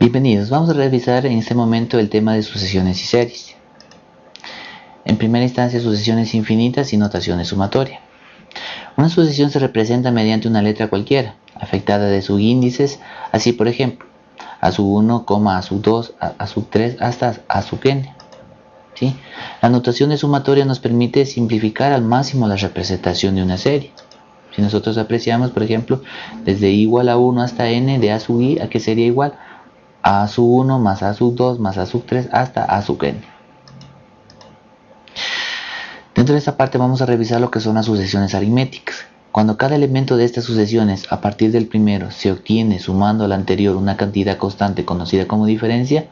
Bienvenidos, vamos a revisar en este momento el tema de sucesiones y series. En primera instancia, sucesiones infinitas y notaciones sumatoria. Una sucesión se representa mediante una letra cualquiera, afectada de sus índices, así por ejemplo, a su 1, a su 2, a su 3, hasta a su n. ¿Sí? La notación de sumatoria nos permite simplificar al máximo la representación de una serie. Si nosotros apreciamos, por ejemplo, desde igual a 1 hasta n de a sub i, ¿a qué sería igual? A sub 1 más a sub 2 más a sub 3 hasta a sub n. Dentro de esta parte vamos a revisar lo que son las sucesiones aritméticas. Cuando cada elemento de estas sucesiones a partir del primero se obtiene sumando al anterior una cantidad constante conocida como diferencia,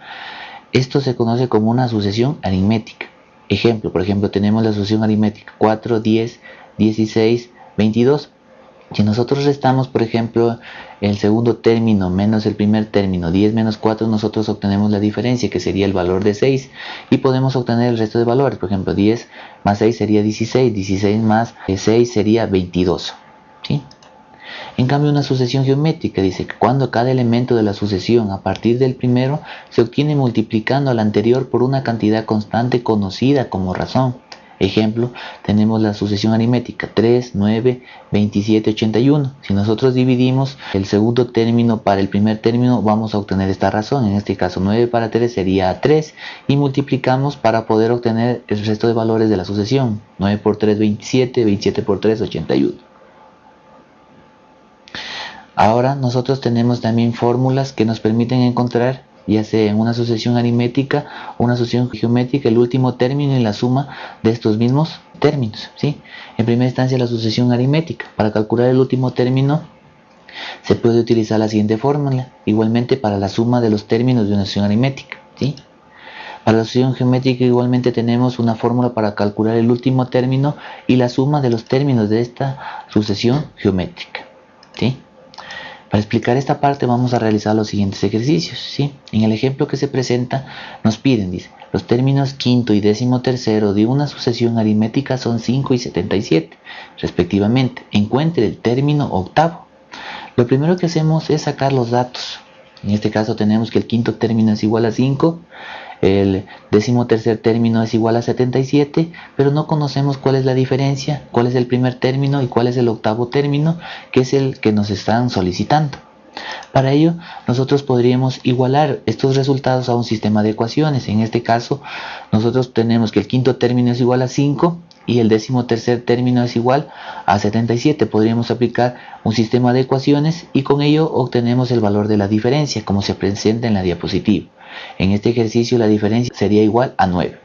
esto se conoce como una sucesión aritmética. Ejemplo, por ejemplo, tenemos la sucesión aritmética 4, 10, 16, 22. Si nosotros restamos, por ejemplo, el segundo término menos el primer término, 10 menos 4, nosotros obtenemos la diferencia, que sería el valor de 6, y podemos obtener el resto de valores. Por ejemplo, 10 más 6 sería 16, 16 más 6 sería 22. ¿sí? En cambio, una sucesión geométrica dice que cuando cada elemento de la sucesión a partir del primero se obtiene multiplicando al anterior por una cantidad constante conocida como razón. Ejemplo, tenemos la sucesión aritmética 3, 9, 27, 81. Si nosotros dividimos el segundo término para el primer término, vamos a obtener esta razón. En este caso, 9 para 3 sería 3 y multiplicamos para poder obtener el resto de valores de la sucesión. 9 por 3, 27, 27 por 3, 81. Ahora nosotros tenemos también fórmulas que nos permiten encontrar ya sea en una sucesión aritmética o una sucesión geométrica, el último término y la suma de estos mismos términos. ¿sí? En primera instancia la sucesión aritmética. Para calcular el último término se puede utilizar la siguiente fórmula, igualmente para la suma de los términos de una sucesión aritmética. ¿sí? Para la sucesión geométrica igualmente tenemos una fórmula para calcular el último término y la suma de los términos de esta sucesión geométrica. ¿sí? Para explicar esta parte vamos a realizar los siguientes ejercicios. En el ejemplo que se presenta nos piden, dice, los términos quinto y décimo tercero de una sucesión aritmética son 5 y 77, respectivamente. Encuentre el término octavo. Lo primero que hacemos es sacar los datos. En este caso tenemos que el quinto término es igual a 5, el décimo tercer término es igual a 77, pero no conocemos cuál es la diferencia, cuál es el primer término y cuál es el octavo término, que es el que nos están solicitando. Para ello, nosotros podríamos igualar estos resultados a un sistema de ecuaciones. En este caso, nosotros tenemos que el quinto término es igual a 5 y el décimo tercer término es igual a 77. Podríamos aplicar un sistema de ecuaciones y con ello obtenemos el valor de la diferencia, como se presenta en la diapositiva. En este ejercicio la diferencia sería igual a 9.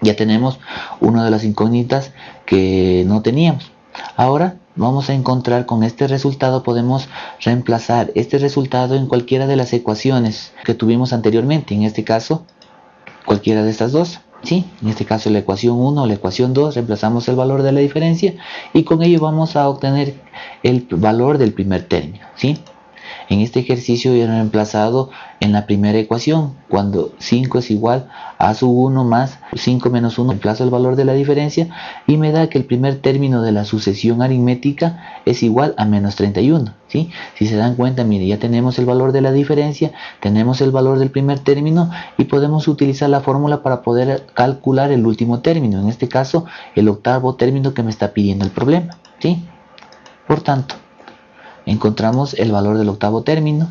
Ya tenemos una de las incógnitas que no teníamos. Ahora vamos a encontrar con este resultado, podemos reemplazar este resultado en cualquiera de las ecuaciones que tuvimos anteriormente. En este caso, cualquiera de estas dos. ¿sí? En este caso la ecuación 1 o la ecuación 2, reemplazamos el valor de la diferencia y con ello vamos a obtener el valor del primer término. ¿sí? En este ejercicio he reemplazado en la primera ecuación, cuando 5 es igual a su 1 más 5 menos 1, reemplazo el valor de la diferencia y me da que el primer término de la sucesión aritmética es igual a menos 31. ¿sí? Si se dan cuenta, mire, ya tenemos el valor de la diferencia, tenemos el valor del primer término y podemos utilizar la fórmula para poder calcular el último término, en este caso el octavo término que me está pidiendo el problema. ¿sí? Por tanto, encontramos el valor del octavo término.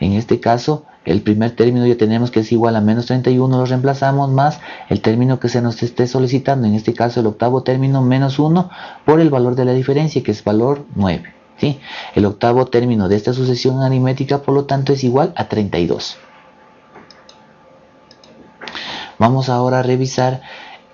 En este caso, el primer término ya tenemos que es igual a menos 31, lo reemplazamos más el término que se nos esté solicitando, en este caso el octavo término menos 1 por el valor de la diferencia que es valor 9. ¿sí? El octavo término de esta sucesión aritmética por lo tanto es igual a 32. Vamos ahora a revisar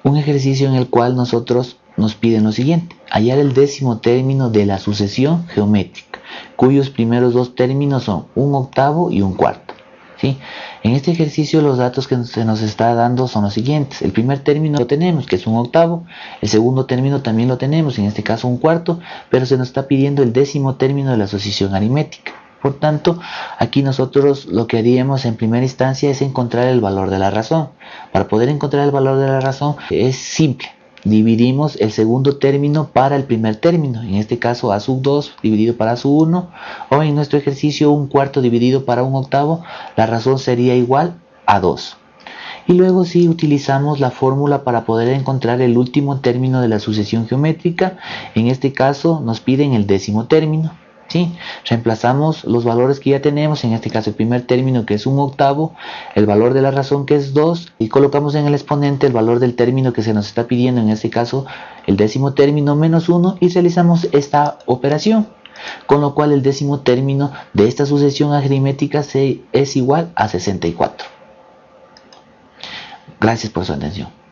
un ejercicio en el cual nosotros nos piden lo siguiente, hallar el décimo término de la sucesión geométrica cuyos primeros dos términos son un octavo y un cuarto. ¿sí? En este ejercicio los datos que se nos está dando son los siguientes. El primer término lo tenemos, que es un octavo. El segundo término también lo tenemos, en este caso un cuarto, pero se nos está pidiendo el décimo término de la asociación aritmética. Por tanto, aquí nosotros lo que haríamos en primera instancia es encontrar el valor de la razón. Para poder encontrar el valor de la razón es simple. Dividimos el segundo término para el primer término, en este caso a sub 2 dividido para sub 1, o en nuestro ejercicio un cuarto dividido para un octavo, la razón sería igual a 2. Y luego si utilizamos la fórmula para poder encontrar el último término de la sucesión geométrica, en este caso nos piden el décimo término. ¿Sí? Reemplazamos los valores que ya tenemos, en este caso el primer término que es un octavo, el valor de la razón que es 2 y colocamos en el exponente el valor del término que se nos está pidiendo, en este caso el décimo término menos 1 y realizamos esta operación. Con lo cual el décimo término de esta sucesión aritmética es igual a 64. Gracias por su atención.